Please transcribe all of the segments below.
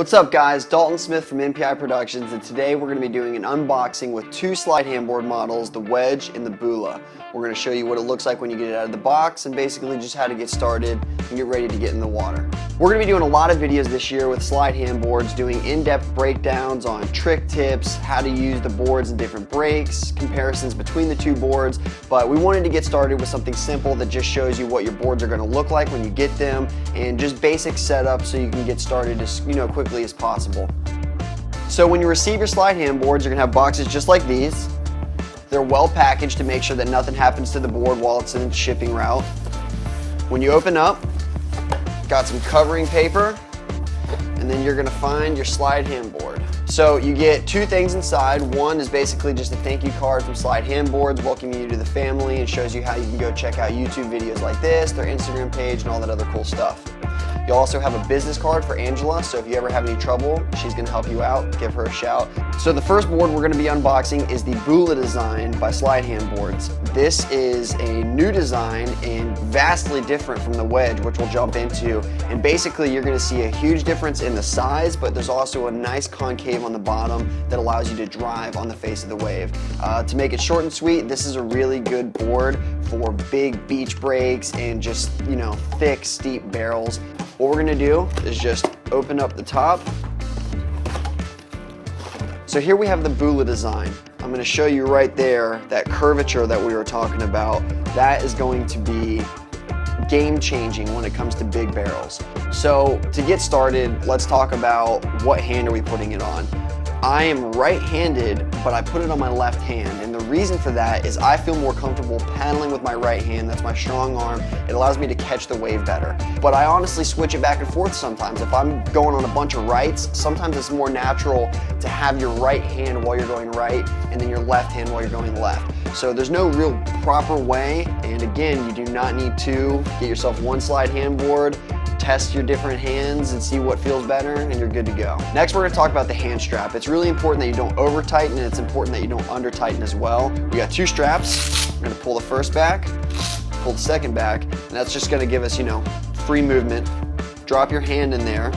What's up guys, Dalton Smith from MPI Productions and today we're going to be doing an unboxing with two slide handboard models, the Wedge and the Bula. We're going to show you what it looks like when you get it out of the box and basically just how to get started and get ready to get in the water. We're to be doing a lot of videos this year with slide handboards, doing in-depth breakdowns on trick tips, how to use the boards and different breaks, comparisons between the two boards, but we wanted to get started with something simple that just shows you what your boards are to look like when you get them and just basic setup so you can get started as you know quickly as possible. So when you receive your slide handboards, you're going to have boxes just like these. They're well packaged to make sure that nothing happens to the board while it's in shipping route. When you open up, got some covering paper, and then you're gonna find your slide handboard. So you get two things inside. One is basically just a thank you card from Slide Handboards welcoming you to the family and shows you how you can go check out YouTube videos like this, their Instagram page, and all that other cool stuff. You'll also have a business card for Angela, so if you ever have any trouble, she's gonna help you out, give her a shout. So the first board we're gonna be unboxing is the Bula design by Slide Hand Boards. This is a new design and vastly different from the Wedge, which we'll jump into. And basically you're gonna see a huge difference in the size, but there's also a nice concave on the bottom that allows you to drive on the face of the wave. Uh, to make it short and sweet, this is a really good board for big beach breaks and just, you know, thick, steep barrels. What we're gonna do is just open up the top. So here we have the Bula design. I'm gonna show you right there that curvature that we were talking about. That is going to be game changing when it comes to big barrels. So to get started, let's talk about what hand are we putting it on. I am right-handed, but I put it on my left hand. And the reason for that is I feel more comfortable paddling with my right hand. That's my strong arm. It allows me to catch the wave better. But I honestly switch it back and forth sometimes. If I'm going on a bunch of rights, sometimes it's more natural to have your right hand while you're going right and then your left hand while you're going left. So there's no real proper way. And again, you do not need to get yourself one slide handboard test your different hands and see what feels better and you're good to go. Next, we're gonna talk about the hand strap. It's really important that you don't over tighten and it's important that you don't under tighten as well. We got two straps. We're gonna pull the first back, pull the second back, and that's just gonna give us, you know, free movement. Drop your hand in there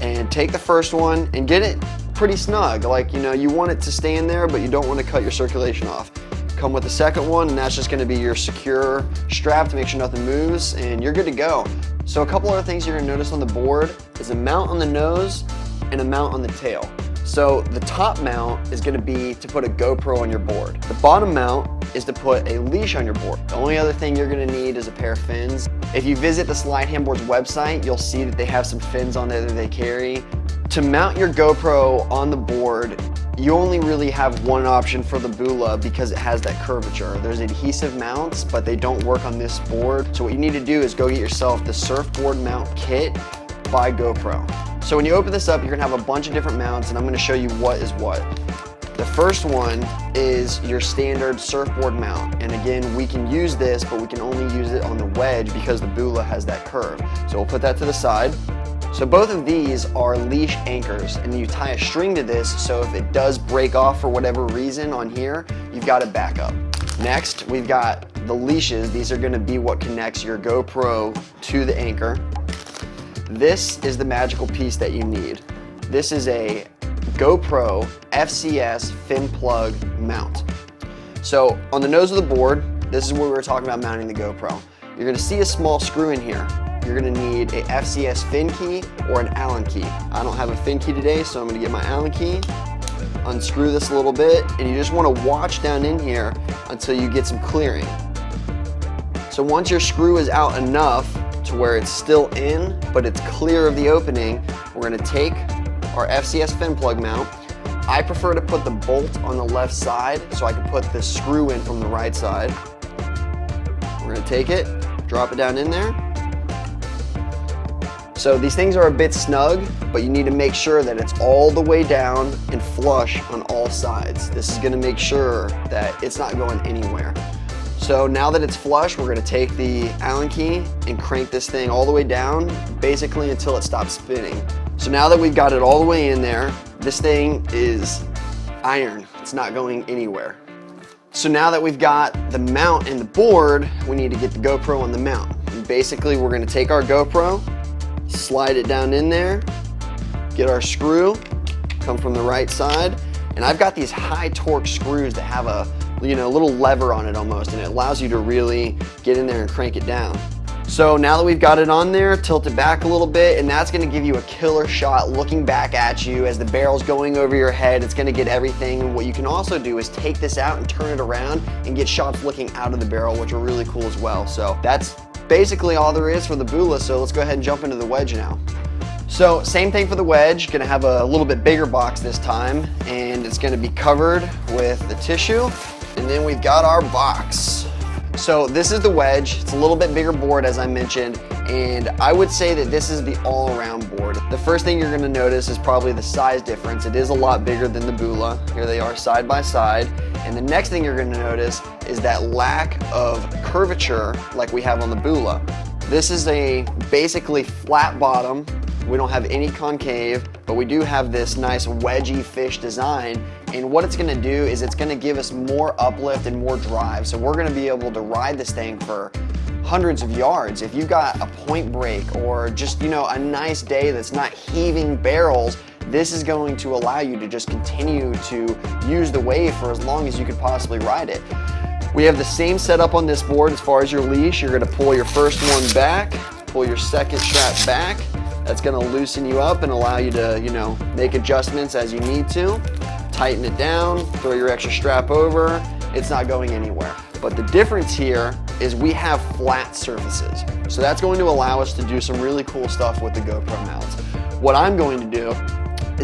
and take the first one and get it pretty snug. Like, you know, you want it to stay in there, but you don't want to cut your circulation off. Come with the second one, and that's just gonna be your secure strap to make sure nothing moves, and you're good to go. So a couple other things you're gonna notice on the board is a mount on the nose and a mount on the tail. So the top mount is gonna be to put a GoPro on your board. The bottom mount is to put a leash on your board. The only other thing you're gonna need is a pair of fins. If you visit the Slide Handboards website, you'll see that they have some fins on there that they carry. To mount your GoPro on the board, you only really have one option for the Bula because it has that curvature. There's adhesive mounts, but they don't work on this board. So what you need to do is go get yourself the surfboard mount kit by GoPro. So when you open this up, you're gonna have a bunch of different mounts and I'm gonna show you what is what. The first one is your standard surfboard mount. And again, we can use this, but we can only use it on the wedge because the Bula has that curve. So we'll put that to the side. So both of these are leash anchors and you tie a string to this so if it does break off for whatever reason on here, you've got a backup. Next, we've got the leashes. These are gonna be what connects your GoPro to the anchor. This is the magical piece that you need. This is a GoPro FCS fin plug mount. So on the nose of the board, this is where we were talking about mounting the GoPro. You're gonna see a small screw in here you're gonna need a FCS fin key or an Allen key. I don't have a fin key today, so I'm gonna get my Allen key, unscrew this a little bit, and you just wanna watch down in here until you get some clearing. So once your screw is out enough to where it's still in, but it's clear of the opening, we're gonna take our FCS fin plug mount. I prefer to put the bolt on the left side so I can put the screw in from the right side. We're gonna take it, drop it down in there, so these things are a bit snug, but you need to make sure that it's all the way down and flush on all sides. This is gonna make sure that it's not going anywhere. So now that it's flush, we're gonna take the Allen key and crank this thing all the way down, basically until it stops spinning. So now that we've got it all the way in there, this thing is iron. It's not going anywhere. So now that we've got the mount and the board, we need to get the GoPro on the mount. And basically, we're gonna take our GoPro, slide it down in there, Get our screw, come from the right side, and I've got these high torque screws that have a you know, little lever on it almost, and it allows you to really get in there and crank it down. So now that we've got it on there, tilt it back a little bit, and that's gonna give you a killer shot looking back at you as the barrel's going over your head. It's gonna get everything. What you can also do is take this out and turn it around and get shots looking out of the barrel, which are really cool as well. So that's basically all there is for the Bula, so let's go ahead and jump into the wedge now. So same thing for the wedge, gonna have a little bit bigger box this time, and it's gonna be covered with the tissue, and then we've got our box. So this is the wedge. It's a little bit bigger board as I mentioned, and I would say that this is the all-around board. The first thing you're gonna notice is probably the size difference. It is a lot bigger than the Bula. Here they are side by side. And the next thing you're gonna notice is that lack of curvature like we have on the Bula. This is a basically flat bottom. We don't have any concave, but we do have this nice wedgy fish design and what it's gonna do is it's gonna give us more uplift and more drive. So we're gonna be able to ride this thing for hundreds of yards. If you've got a point break or just, you know, a nice day that's not heaving barrels, this is going to allow you to just continue to use the wave for as long as you could possibly ride it. We have the same setup on this board as far as your leash. You're gonna pull your first one back, pull your second strap back. That's gonna loosen you up and allow you to, you know, make adjustments as you need to tighten it down, throw your extra strap over, it's not going anywhere. But the difference here is we have flat surfaces. So that's going to allow us to do some really cool stuff with the GoPro mounts. What I'm going to do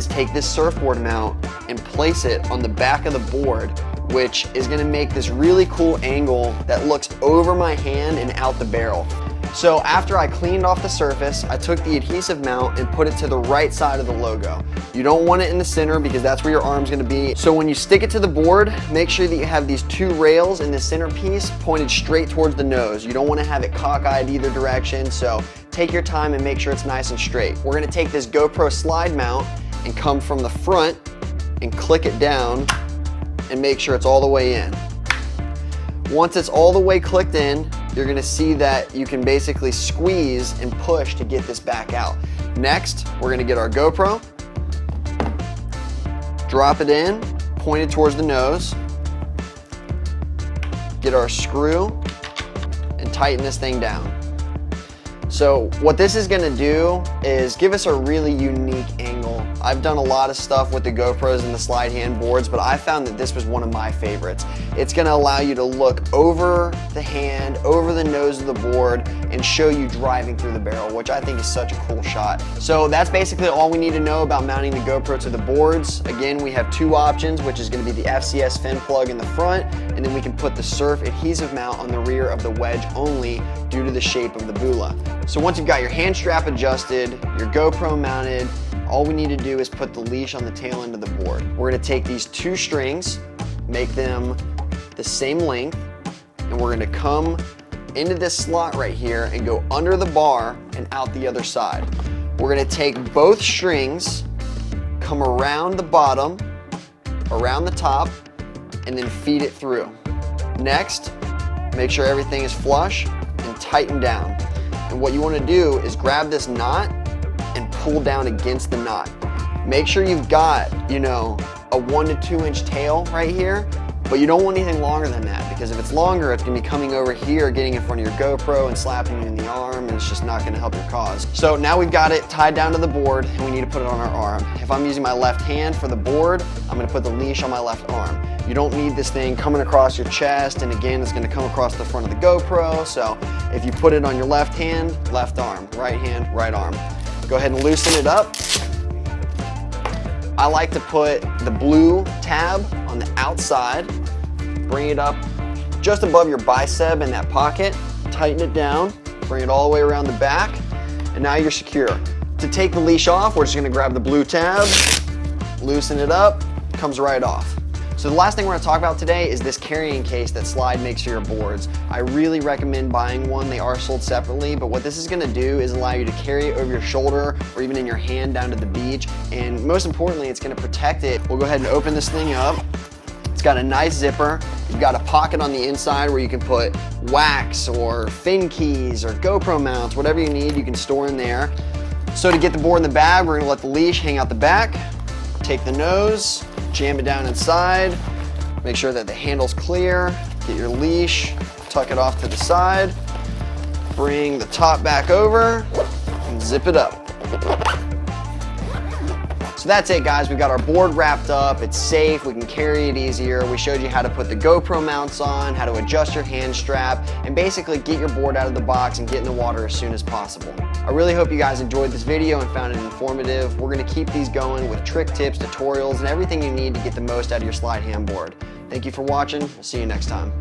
is take this surfboard mount and place it on the back of the board which is gonna make this really cool angle that looks over my hand and out the barrel. So after I cleaned off the surface, I took the adhesive mount and put it to the right side of the logo. You don't want it in the center because that's where your arm's gonna be. So when you stick it to the board, make sure that you have these two rails in the center piece pointed straight towards the nose. You don't wanna have it cockeyed either direction, so take your time and make sure it's nice and straight. We're gonna take this GoPro slide mount and come from the front and click it down and make sure it's all the way in. Once it's all the way clicked in, you're gonna see that you can basically squeeze and push to get this back out. Next, we're gonna get our GoPro, drop it in, point it towards the nose, get our screw, and tighten this thing down. So what this is gonna do is give us a really unique angle. I've done a lot of stuff with the GoPros and the slide hand boards, but I found that this was one of my favorites. It's gonna allow you to look over the hand, over the nose of the board, and show you driving through the barrel, which I think is such a cool shot. So that's basically all we need to know about mounting the GoPro to the boards. Again, we have two options, which is gonna be the FCS fin plug in the front, and then we can put the surf adhesive mount on the rear of the wedge only due to the shape of the Bula. So once you've got your hand strap adjusted, your GoPro mounted, all we need to do is put the leash on the tail end of the board. We're gonna take these two strings, make them the same length, and we're gonna come into this slot right here and go under the bar and out the other side. We're gonna take both strings, come around the bottom, around the top, and then feed it through. Next, make sure everything is flush and tighten down. And what you wanna do is grab this knot pull down against the knot. Make sure you've got, you know, a one to two inch tail right here, but you don't want anything longer than that because if it's longer, it's gonna be coming over here, getting in front of your GoPro and slapping you in the arm and it's just not gonna help your cause. So now we've got it tied down to the board and we need to put it on our arm. If I'm using my left hand for the board, I'm gonna put the leash on my left arm. You don't need this thing coming across your chest and again, it's gonna come across the front of the GoPro. So if you put it on your left hand, left arm, right hand, right arm. Go ahead and loosen it up. I like to put the blue tab on the outside, bring it up just above your bicep in that pocket, tighten it down, bring it all the way around the back, and now you're secure. To take the leash off, we're just gonna grab the blue tab, loosen it up, comes right off. So the last thing we're gonna talk about today is this carrying case that Slide makes for your boards. I really recommend buying one. They are sold separately, but what this is gonna do is allow you to carry it over your shoulder or even in your hand down to the beach. And most importantly, it's gonna protect it. We'll go ahead and open this thing up. It's got a nice zipper. You've got a pocket on the inside where you can put wax or fin keys or GoPro mounts, whatever you need, you can store in there. So to get the board in the bag, we're gonna let the leash hang out the back, take the nose, jam it down inside, make sure that the handle's clear, get your leash, tuck it off to the side, bring the top back over, and zip it up. So that's it guys, We've got our board wrapped up, it's safe, we can carry it easier. We showed you how to put the GoPro mounts on, how to adjust your hand strap, and basically get your board out of the box and get in the water as soon as possible. I really hope you guys enjoyed this video and found it informative. We're gonna keep these going with trick tips, tutorials, and everything you need to get the most out of your slide handboard. Thank you for watching, we'll see you next time.